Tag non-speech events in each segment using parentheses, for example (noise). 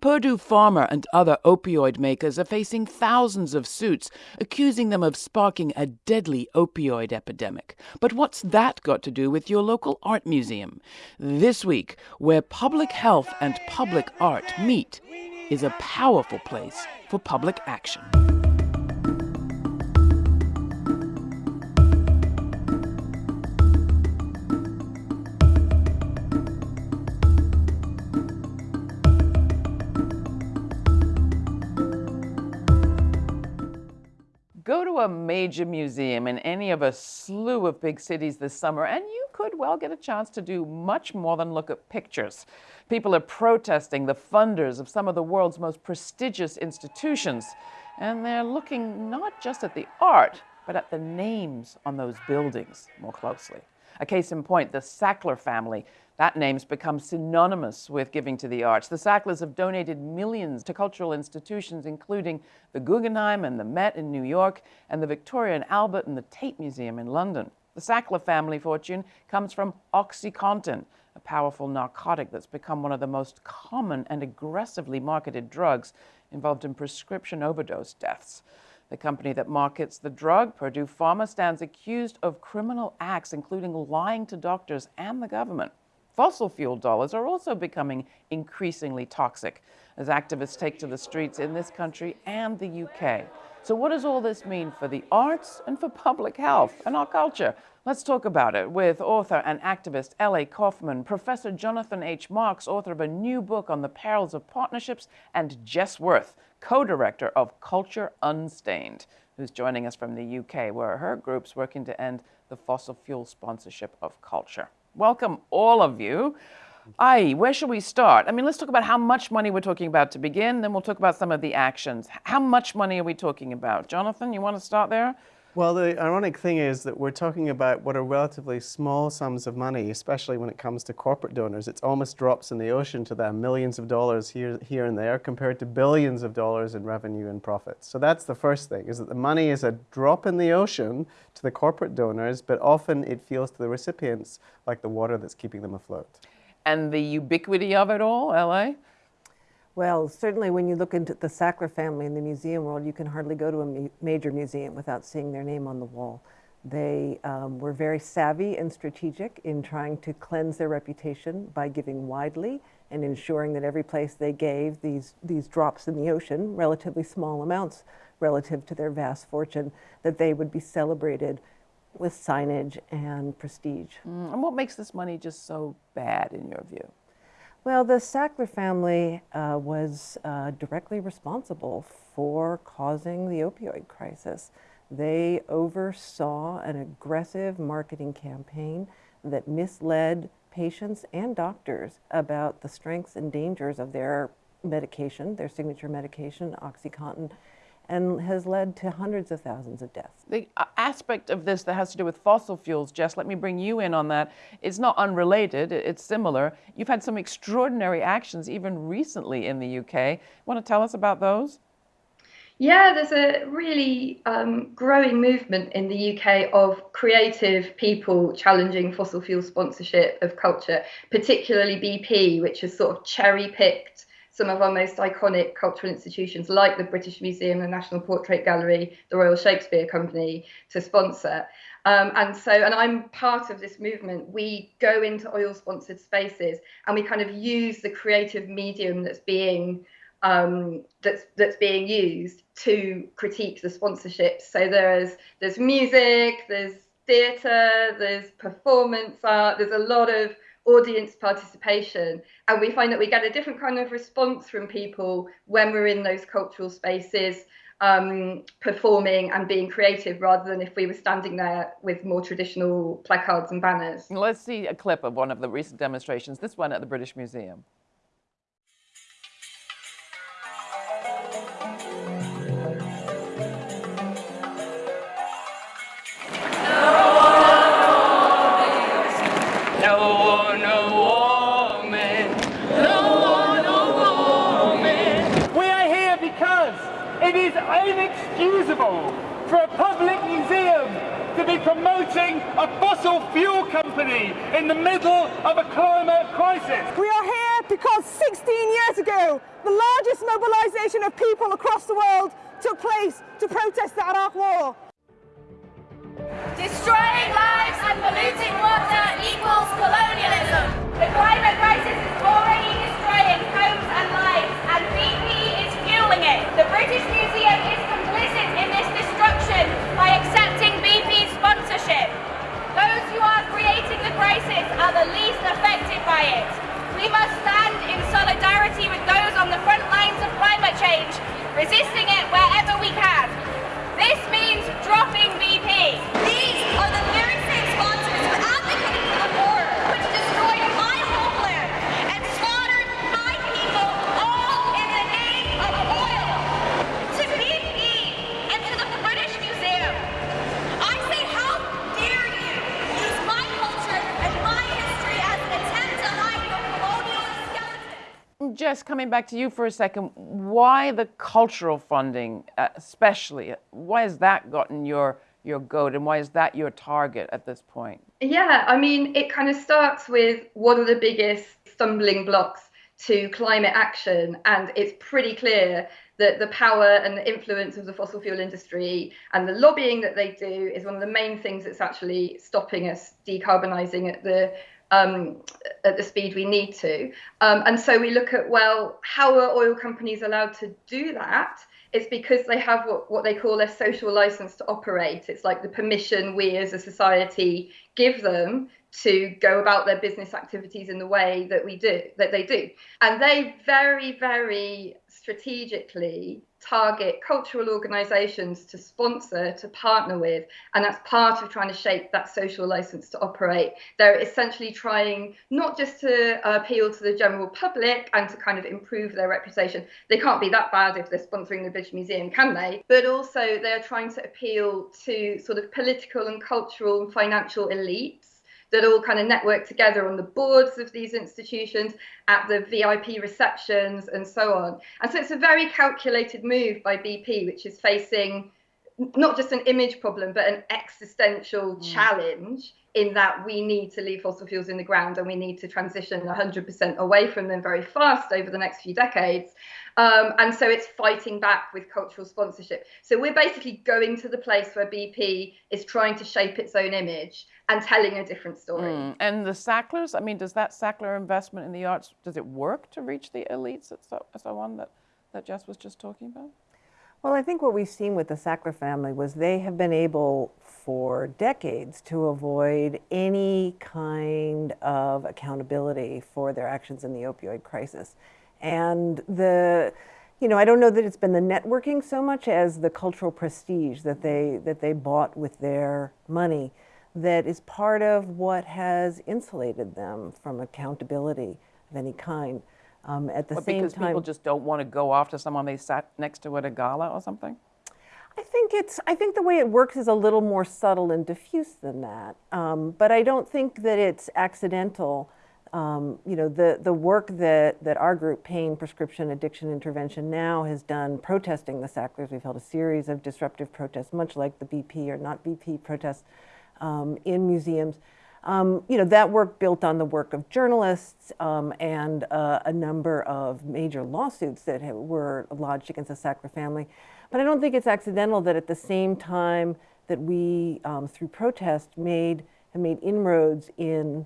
Purdue Pharma and other opioid makers are facing thousands of suits accusing them of sparking a deadly opioid epidemic. But what's that got to do with your local art museum? This week, where public health and public art meet, is a powerful place for public action. A major museum in any of a slew of big cities this summer, and you could well get a chance to do much more than look at pictures. People are protesting the funders of some of the world's most prestigious institutions, and they're looking not just at the art, but at the names on those buildings more closely. A case in point, the Sackler family that name's become synonymous with giving to the arts. The Sacklers have donated millions to cultural institutions, including the Guggenheim and the Met in New York, and the Victoria and Albert and the Tate Museum in London. The Sackler family fortune comes from OxyContin, a powerful narcotic that's become one of the most common and aggressively marketed drugs involved in prescription overdose deaths. The company that markets the drug, Purdue Pharma, stands accused of criminal acts, including lying to doctors and the government. Fossil fuel dollars are also becoming increasingly toxic as activists take to the streets in this country and the UK. So, what does all this mean for the arts and for public health and our culture? Let's talk about it with author and activist L.A. Kauffman, Professor Jonathan H. Marks, author of a new book on the perils of partnerships, and Jess Worth, co director of Culture Unstained, who's joining us from the UK, where her group's working to end the fossil fuel sponsorship of culture. Welcome, all of you. Aye, where should we start? I mean, let's talk about how much money we're talking about to begin, then we'll talk about some of the actions. How much money are we talking about? Jonathan, you want to start there? Well, the ironic thing is that we're talking about what are relatively small sums of money, especially when it comes to corporate donors. It's almost drops in the ocean to them, millions of dollars here, here and there compared to billions of dollars in revenue and profits. So that's the first thing, is that the money is a drop in the ocean to the corporate donors, but often it feels to the recipients like the water that's keeping them afloat. And the ubiquity of it all, LA? Well, certainly when you look into the Sackler family in the museum world, you can hardly go to a major museum without seeing their name on the wall. They um, were very savvy and strategic in trying to cleanse their reputation by giving widely and ensuring that every place they gave these, these drops in the ocean, relatively small amounts relative to their vast fortune, that they would be celebrated with signage and prestige. Mm, and what makes this money just so bad in your view? Well, the Sackler family uh, was uh, directly responsible for causing the opioid crisis. They oversaw an aggressive marketing campaign that misled patients and doctors about the strengths and dangers of their medication, their signature medication, OxyContin, and has led to hundreds of thousands of deaths. The uh, aspect of this that has to do with fossil fuels, Jess, let me bring you in on that. It's not unrelated, it's similar. You've had some extraordinary actions even recently in the UK. Want to tell us about those? Yeah, there's a really um, growing movement in the UK of creative people challenging fossil fuel sponsorship of culture, particularly BP, which has sort of cherry picked some of our most iconic cultural institutions like the British Museum, the National Portrait Gallery, the Royal Shakespeare Company to sponsor. Um, and so, and I'm part of this movement. We go into oil sponsored spaces and we kind of use the creative medium that's being um, that's that's being used to critique the sponsorship. So there's there's music, there's theatre, there's performance art, there's a lot of audience participation. And we find that we get a different kind of response from people when we're in those cultural spaces. Um, performing and being creative rather than if we were standing there with more traditional placards and banners. Let's see a clip of one of the recent demonstrations, this one at the British Museum. Be promoting a fossil fuel company in the middle of a climate crisis. We are here because 16 years ago, the largest mobilization of people across the world took place to protest the Iraq War. Destroying lives and polluting water equals colonialism. The climate crisis is already destroying homes and lives, and BP is fueling it. The are the least affected by it. We must stand in solidarity with those on the front lines of climate change, resisting it wherever we can. This means dropping BP. These are the Jess, coming back to you for a second, why the cultural funding, uh, especially? Why has that gotten your your goat, and why is that your target at this point? Yeah, I mean, it kind of starts with what are the biggest stumbling blocks to climate action, and it's pretty clear that the power and the influence of the fossil fuel industry and the lobbying that they do is one of the main things that's actually stopping us decarbonising at the um, at the speed we need to. Um, and so we look at well, how are oil companies allowed to do that? It's because they have what, what they call a social license to operate. It's like the permission we as a society give them to go about their business activities in the way that we do, that they do. And they very, very strategically target cultural organizations to sponsor, to partner with. And that's part of trying to shape that social license to operate. They're essentially trying not just to appeal to the general public and to kind of improve their reputation. They can't be that bad if they're sponsoring the British Museum, can they? But also they're trying to appeal to sort of political and cultural and financial elites that all kind of network together on the boards of these institutions, at the VIP receptions, and so on. And so it's a very calculated move by BP, which is facing not just an image problem, but an existential mm. challenge in that we need to leave fossil fuels in the ground and we need to transition 100% away from them very fast over the next few decades. Um, and so it's fighting back with cultural sponsorship. So we're basically going to the place where BP is trying to shape its own image and telling a different story. Mm. And the Sacklers, I mean, does that Sackler investment in the arts, does it work to reach the elites and so, so on that, that Jess was just talking about? Well, I think what we've seen with the Sackler family was they have been able for decades to avoid any kind of accountability for their actions in the opioid crisis. And the, you know, I don't know that it's been the networking so much as the cultural prestige that they, that they bought with their money that is part of what has insulated them from accountability of any kind. Um, at the but same because time, people just don't want to go off to someone they sat next to at a gala or something. I think it's. I think the way it works is a little more subtle and diffuse than that. Um, but I don't think that it's accidental. Um, you know, the the work that that our group, Pain Prescription Addiction Intervention, now has done protesting the Sacklers. We've held a series of disruptive protests, much like the BP or not BP protests um, in museums. Um, you know, that work built on the work of journalists um, and uh, a number of major lawsuits that have, were lodged against the Sackler family. But I don't think it's accidental that at the same time that we, um, through protest, made have made inroads in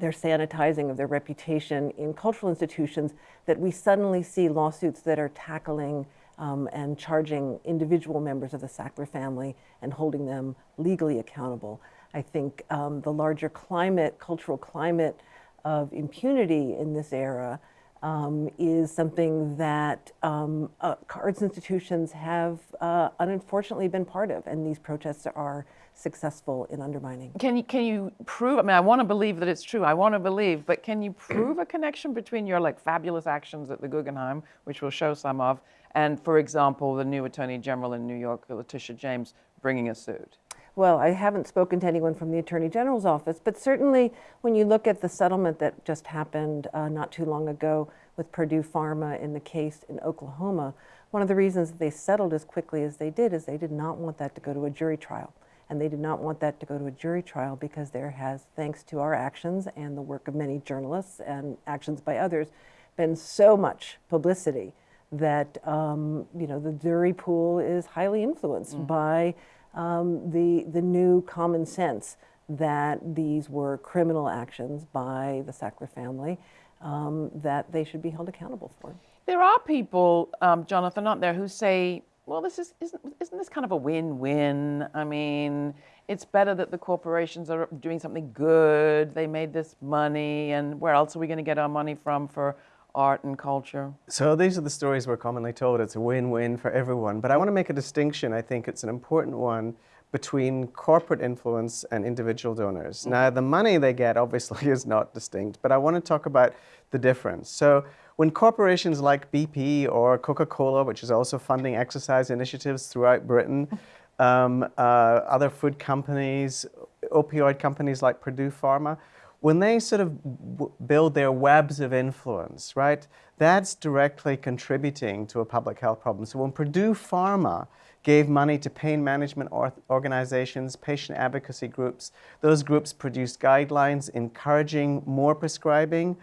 their sanitizing of their reputation in cultural institutions, that we suddenly see lawsuits that are tackling um, and charging individual members of the Sackler family and holding them legally accountable. I think um, the larger climate, cultural climate of impunity in this era um, is something that um, uh, arts institutions have uh, unfortunately been part of, and these protests are successful in undermining. Can you can you prove? I mean, I want to believe that it's true. I want to believe, but can you prove a connection between your like fabulous actions at the Guggenheim, which we'll show some of, and for example, the new Attorney General in New York, Letitia James, bringing a suit? Well, I haven't spoken to anyone from the Attorney General's office, but certainly when you look at the settlement that just happened uh, not too long ago with Purdue Pharma in the case in Oklahoma, one of the reasons that they settled as quickly as they did is they did not want that to go to a jury trial. And they did not want that to go to a jury trial because there has, thanks to our actions and the work of many journalists and actions by others, been so much publicity that um, you know the jury pool is highly influenced mm. by um, the the new common sense that these were criminal actions by the Sackler family um, that they should be held accountable for. There are people, um, Jonathan, aren't there, who say, well, this is, isn't, isn't this kind of a win-win? I mean, it's better that the corporations are doing something good. They made this money, and where else are we going to get our money from for art and culture? So these are the stories we're commonly told. It's a win-win for everyone. But I want to make a distinction. I think it's an important one between corporate influence and individual donors. Mm. Now, the money they get obviously (laughs) is not distinct, but I want to talk about the difference. So when corporations like BP or Coca-Cola, which is also funding exercise initiatives throughout Britain, (laughs) um, uh, other food companies, opioid companies like Purdue Pharma, when they sort of build their webs of influence, right, that's directly contributing to a public health problem. So when Purdue Pharma gave money to pain management organizations, patient advocacy groups, those groups produced guidelines encouraging more prescribing.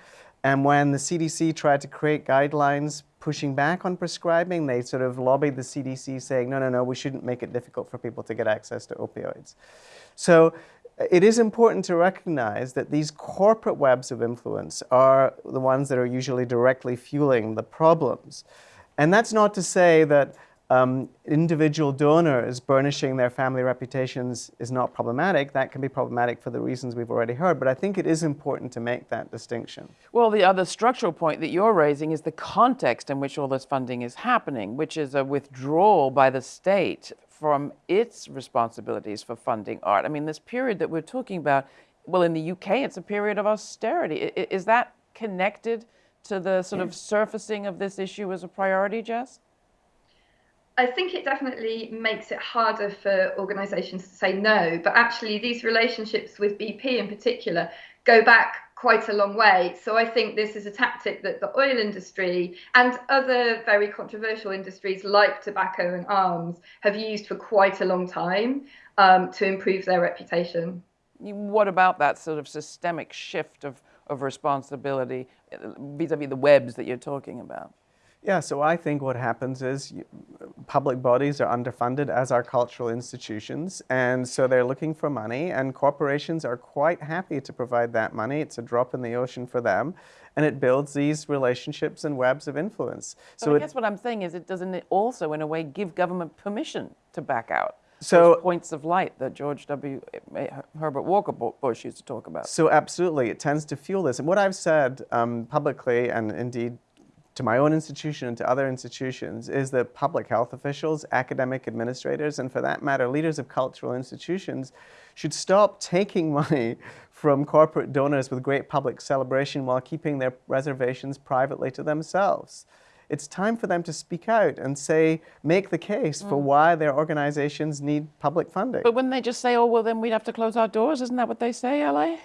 And when the CDC tried to create guidelines pushing back on prescribing, they sort of lobbied the CDC saying, no, no, no, we shouldn't make it difficult for people to get access to opioids. So it is important to recognize that these corporate webs of influence are the ones that are usually directly fueling the problems. And that's not to say that um, individual donors burnishing their family reputations is not problematic. That can be problematic for the reasons we've already heard, but I think it is important to make that distinction. Well, the other structural point that you're raising is the context in which all this funding is happening, which is a withdrawal by the state from its responsibilities for funding art. I mean, this period that we're talking about, well, in the UK, it's a period of austerity. Is that connected to the sort of surfacing of this issue as a priority, Jess? I think it definitely makes it harder for organisations to say no, but actually, these relationships with BP in particular go back quite a long way. So I think this is a tactic that the oil industry and other very controversial industries like tobacco and arms have used for quite a long time um, to improve their reputation. What about that sort of systemic shift of, of responsibility vis-a-vis -vis the webs that you're talking about? Yeah, so I think what happens is you, public bodies are underfunded as are cultural institutions, and so they're looking for money, and corporations are quite happy to provide that money. It's a drop in the ocean for them, and it builds these relationships and webs of influence. So I guess what I'm saying is it doesn't it also, in a way, give government permission to back out? So points of light that George W. Herbert Walker Bush used to talk about. So absolutely, it tends to fuel this. And what I've said um, publicly, and indeed to my own institution and to other institutions is that public health officials, academic administrators, and for that matter, leaders of cultural institutions should stop taking (laughs) money from corporate donors with great public celebration while keeping their reservations privately to themselves. It's time for them to speak out and say, make the case mm. for why their organizations need public funding. But wouldn't they just say, oh, well, then we'd have to close our doors? Isn't that what they say, LA?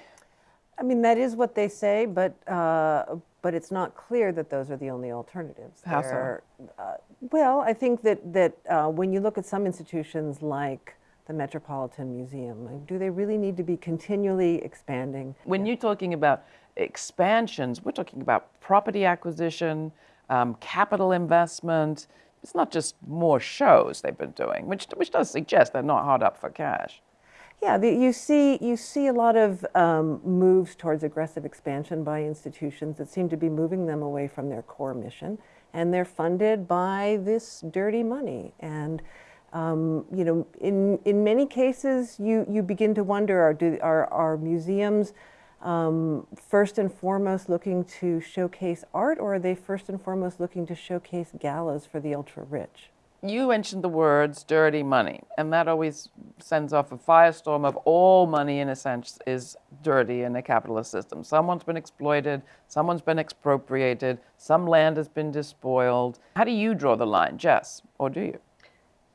I mean, that is what they say, but uh, but it's not clear that those are the only alternatives. How so? Uh, well, I think that, that uh, when you look at some institutions like the Metropolitan Museum, do they really need to be continually expanding? When you're talking about expansions, we're talking about property acquisition, um, capital investment. It's not just more shows they've been doing, which, which does suggest they're not hard up for cash. Yeah, the, you see you see a lot of um, moves towards aggressive expansion by institutions that seem to be moving them away from their core mission, and they're funded by this dirty money. And um, you know, in in many cases, you you begin to wonder: Are do are are museums um, first and foremost looking to showcase art, or are they first and foremost looking to showcase galas for the ultra rich? You mentioned the words dirty money, and that always sends off a firestorm of all money, in a sense, is dirty in a capitalist system. Someone's been exploited, someone's been expropriated, some land has been despoiled. How do you draw the line, Jess, or do you?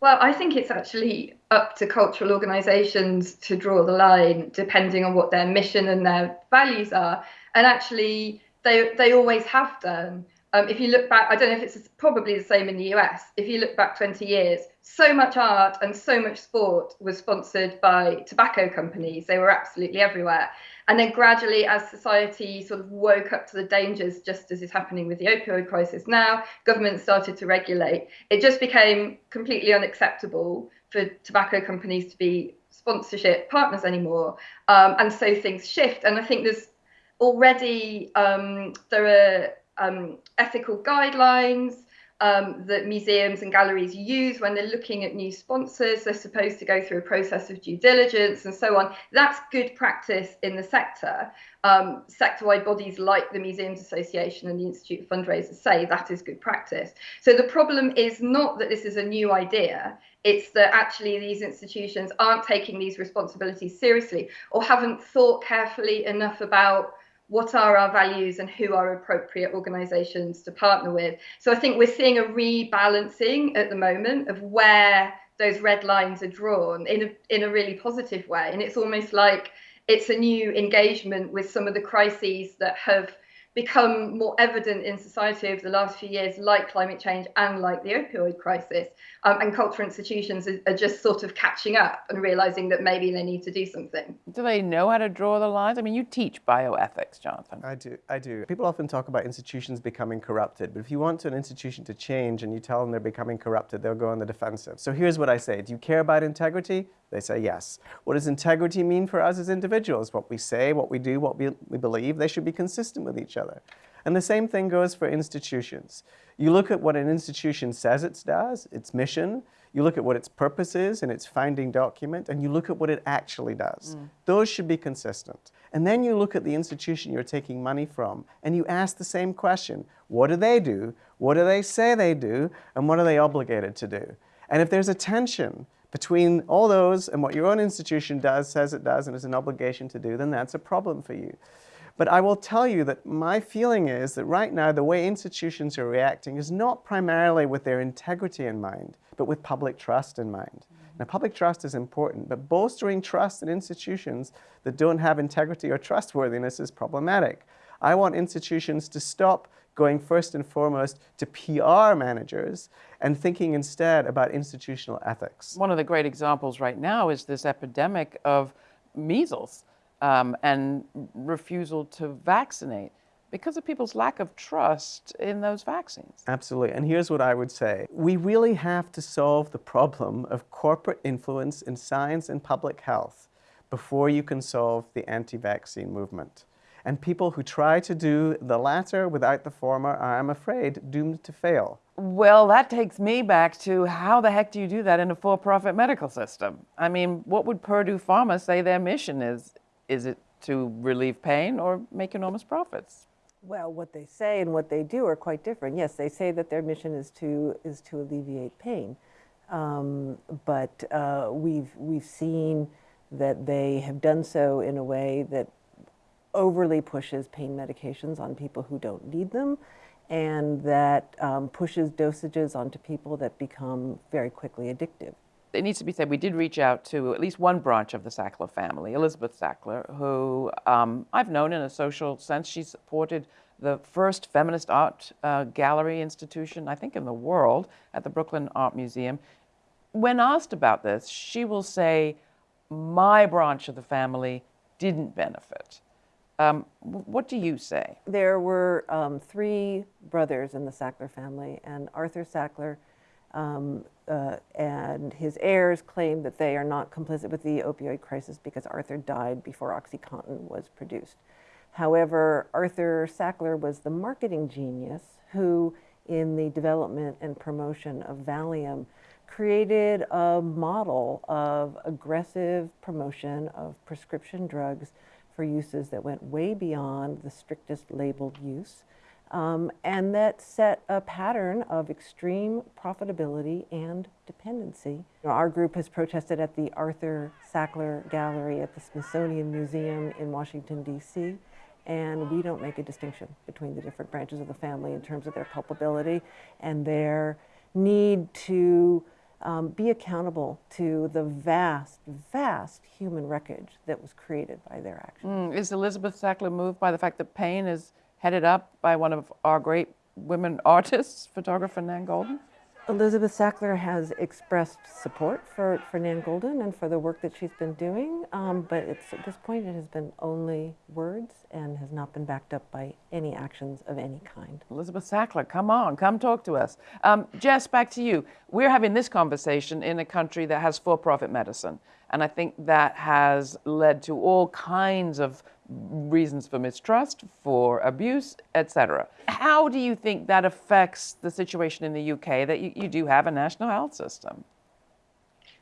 Well, I think it's actually up to cultural organisations to draw the line, depending on what their mission and their values are. And actually, they, they always have done. Um, if you look back, I don't know if it's probably the same in the US. If you look back 20 years, so much art and so much sport was sponsored by tobacco companies. They were absolutely everywhere. And then gradually, as society sort of woke up to the dangers, just as is happening with the opioid crisis now, government started to regulate. It just became completely unacceptable for tobacco companies to be sponsorship partners anymore. Um, and so things shift. And I think there's already um, there are um, ethical guidelines um, that museums and galleries use when they're looking at new sponsors. They're supposed to go through a process of due diligence and so on. That's good practice in the sector. Um, sector-wide bodies like the Museums Association and the Institute of Fundraisers say that is good practice. So the problem is not that this is a new idea. It's that actually these institutions aren't taking these responsibilities seriously or haven't thought carefully enough about what are our values and who are appropriate organizations to partner with. So I think we're seeing a rebalancing at the moment of where those red lines are drawn in a, in a really positive way. And it's almost like it's a new engagement with some of the crises that have become more evident in society over the last few years, like climate change and like the opioid crisis. Um, and cultural institutions are, are, just sort of catching up and realizing that maybe they need to do something. Do they know how to draw the lines? I mean, you teach bioethics, Jonathan. I do. I do. People often talk about institutions becoming corrupted, but if you want an institution to change and you tell them they're becoming corrupted, they'll go on the defensive. So here's what I say Do you care about integrity? They say yes. What does integrity mean for us as individuals? What we say, what we do, what we, we believe, they should be consistent with each other. And the same thing goes for institutions. You look at what an institution says it does, its mission, you look at what its purpose is in its founding document, and you look at what it actually does. Mm. Those should be consistent. And then you look at the institution you're taking money from, and you ask the same question. What do they do? What do they say they do? And what are they obligated to do? And if there's a tension between all those and what your own institution does, says it does, and is an obligation to do, then that's a problem for you. But I will tell you that my feeling is that right now the way institutions are reacting is not primarily with their integrity in mind, but with public trust in mind. Mm -hmm. Now, public trust is important, but bolstering trust in institutions that don't have integrity or trustworthiness is problematic. I want institutions to stop going first and foremost to PR managers and thinking instead about institutional ethics. One of the great examples right now is this epidemic of measles um, and refusal to vaccinate because of people's lack of trust in those vaccines. Absolutely. And here's what I would say. We really have to solve the problem of corporate influence in science and public health before you can solve the anti-vaccine movement. And people who try to do the latter without the former are, I'm afraid, doomed to fail. Well, that takes me back to how the heck do you do that in a for-profit medical system? I mean, what would Purdue Pharma say their mission is? Is it to relieve pain or make enormous profits? Well, what they say and what they do are quite different. Yes, they say that their mission is to is to alleviate pain, um, but uh, we've we've seen that they have done so in a way that overly pushes pain medications on people who don't need them and that um, pushes dosages onto people that become very quickly addictive. It needs to be said, we did reach out to at least one branch of the Sackler family, Elizabeth Sackler, who um, I've known in a social sense. She supported the first feminist art uh, gallery institution, I think, in the world at the Brooklyn Art Museum. When asked about this, she will say, my branch of the family didn't benefit. Um, what do you say? There were um, three brothers in the Sackler family, and Arthur Sackler um, uh, and his heirs claim that they are not complicit with the opioid crisis because Arthur died before OxyContin was produced. However, Arthur Sackler was the marketing genius who, in the development and promotion of Valium, created a model of aggressive promotion of prescription drugs for uses that went way beyond the strictest labeled use um, and that set a pattern of extreme profitability and dependency. Our group has protested at the Arthur Sackler Gallery at the Smithsonian Museum in Washington, D.C., and we don't make a distinction between the different branches of the family in terms of their culpability and their need to um, be accountable to the vast, vast human wreckage that was created by their actions. Mm, is Elizabeth Sackler moved by the fact that pain is headed up by one of our great women (laughs) artists, photographer Nan Goldin? Elizabeth Sackler has expressed support for, for Nan Goldin and for the work that she's been doing, um, but at this point it has been only words and has not been backed up by any actions of any kind. Elizabeth Sackler, come on, come talk to us. Um, Jess, back to you. We're having this conversation in a country that has for profit medicine, and I think that has led to all kinds of reasons for mistrust, for abuse, etc. How do you think that affects the situation in the UK that you, you do have a national health system?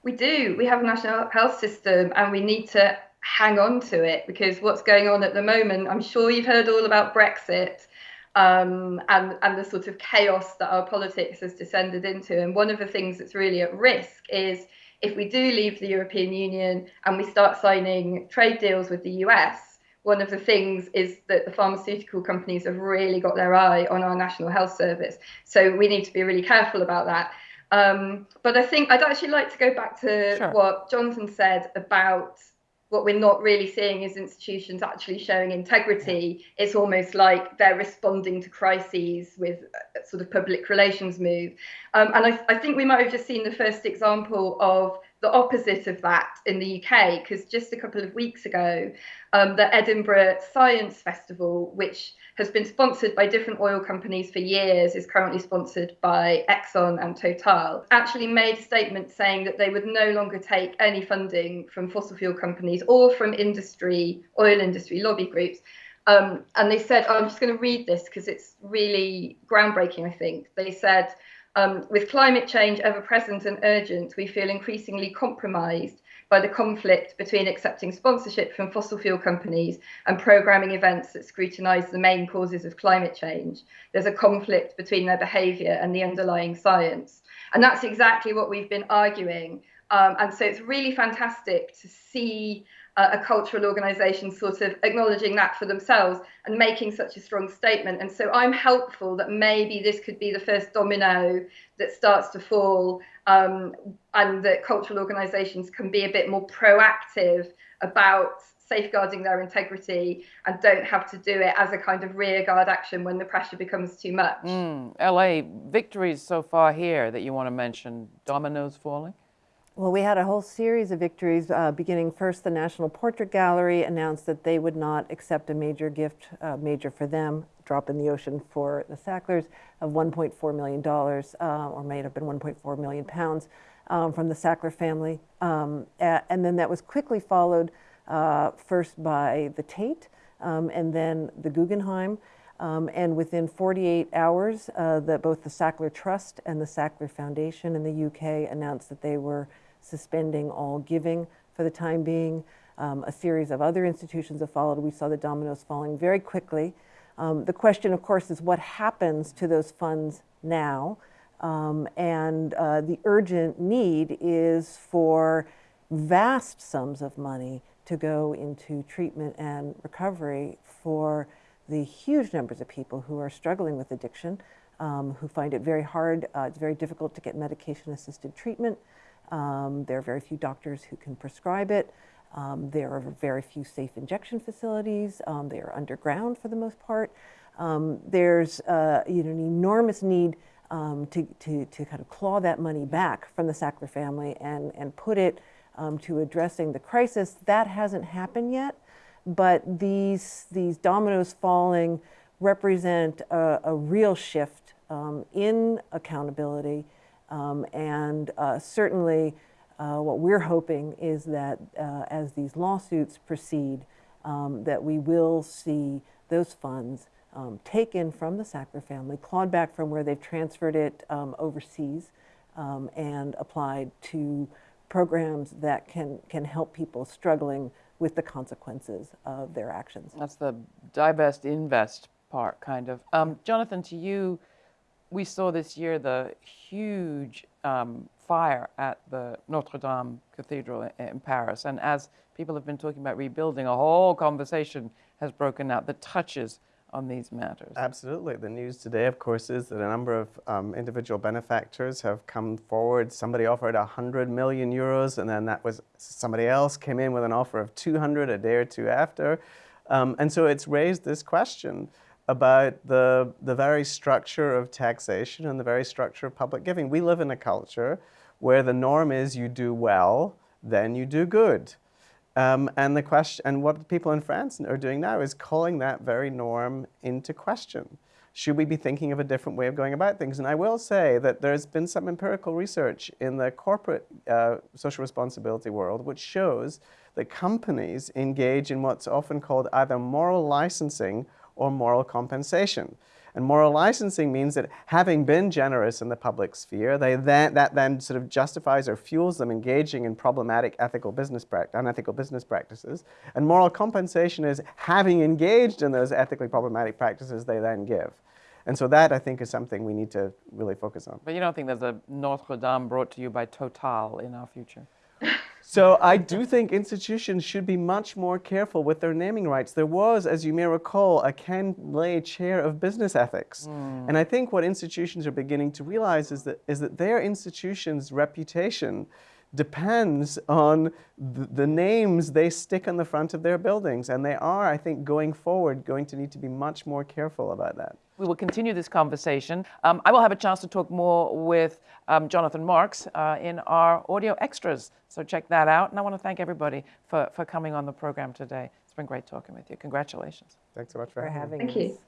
We do. We have a national health system and we need to hang on to it because what's going on at the moment, I'm sure you've heard all about Brexit. Um, and, and the sort of chaos that our politics has descended into. And one of the things that's really at risk is if we do leave the European Union and we start signing trade deals with the US, one of the things is that the pharmaceutical companies have really got their eye on our national health service. So we need to be really careful about that. Um, but I think I'd actually like to go back to sure. what Jonathan said about what we're not really seeing is institutions actually showing integrity. It's almost like they're responding to crises with a sort of public relations move. Um, and I, I think we might have just seen the first example of the opposite of that in the UK, because just a couple of weeks ago, um, the Edinburgh Science Festival, which has been sponsored by different oil companies for years, is currently sponsored by Exxon and Total, actually made a statement saying that they would no longer take any funding from fossil fuel companies or from industry, oil industry lobby groups. Um, and they said, oh, I'm just going to read this because it's really groundbreaking, I think. They said, um, with climate change ever present and urgent, we feel increasingly compromised by the conflict between accepting sponsorship from fossil fuel companies and programming events that scrutinise the main causes of climate change. There's a conflict between their behaviour and the underlying science. And that's exactly what we've been arguing. Um, and so it's really fantastic to see uh, a cultural organisation sort of acknowledging that for themselves and making such a strong statement. And so I'm helpful that maybe this could be the first domino that starts to fall, um, and that cultural organisations can be a bit more proactive about safeguarding their integrity and don't have to do it as a kind of rearguard action when the pressure becomes too much. Mm, LA, victories so far here that you want to mention, dominoes falling? Well, we had a whole series of victories, uh, beginning first the National Portrait Gallery announced that they would not accept a major gift, uh, major for them, drop in the ocean for the Sacklers of $1.4 million, uh, or may have been 1.4 million pounds um, from the Sackler family. Um, and then that was quickly followed uh, first by the Tate um, and then the Guggenheim. Um, and within 48 hours, uh, that both the Sackler Trust and the Sackler Foundation in the UK announced that they were suspending all giving for the time being. Um, a series of other institutions have followed. We saw the dominoes falling very quickly. Um, the question, of course, is what happens to those funds now? Um, and uh, the urgent need is for vast sums of money to go into treatment and recovery for the huge numbers of people who are struggling with addiction, um, who find it very hard, uh, it's very difficult to get medication assisted treatment. Um, there are very few doctors who can prescribe it. Um, there are very few safe injection facilities. Um, they are underground for the most part. Um, there's uh, you know, an enormous need um, to, to, to kind of claw that money back from the Sackler family and, and put it um, to addressing the crisis. That hasn't happened yet, but these, these dominoes falling represent a, a real shift in accountability um, and uh, certainly uh, what we're hoping is that uh, as these lawsuits proceed, um, that we will see those funds um, taken from the Sackler family, clawed back from where they've transferred it um, overseas, um, and applied to programs that can, can help people struggling with the consequences of their actions. That's the divest invest part, kind of. Um, Jonathan, to you, we saw this year the huge um, fire at the Notre Dame Cathedral in, in Paris. And as people have been talking about rebuilding, a whole conversation has broken out that touches on these matters. Absolutely. The news today, of course, is that a number of um, individual benefactors have come forward. Somebody offered 100 million euros, and then that was somebody else came in with an offer of 200 a day or two after. Um, and so it's raised this question about the, the very structure of taxation and the very structure of public giving. We live in a culture where the norm is you do well, then you do good. Um, and the question, and what people in France are doing now is calling that very norm into question. Should we be thinking of a different way of going about things? And I will say that there's been some empirical research in the corporate uh, social responsibility world which shows that companies engage in what's often called either moral licensing or moral compensation. And moral licensing means that having been generous in the public sphere, they then, that then sort of justifies or fuels them engaging in problematic ethical business unethical business practices. And moral compensation is having engaged in those ethically problematic practices, they then give. And so that, I think, is something we need to really focus on. But you don't think there's a Notre Dame brought to you by Total in our future? So I do think institutions should be much more careful with their naming rights. There was, as you may recall, a Ken Lay chair of business ethics. Mm. And I think what institutions are beginning to realize is that, is that their institution's reputation depends on the, the names they stick on the front of their buildings. And they are, I think, going forward, going to need to be much more careful about that. We will continue this conversation. Um, I will have a chance to talk more with um, Jonathan Marks uh, in our audio extras. So check that out. And I want to thank everybody for, for coming on the program today. It's been great talking with you. Congratulations. Thanks so much for, for having me. Thank you.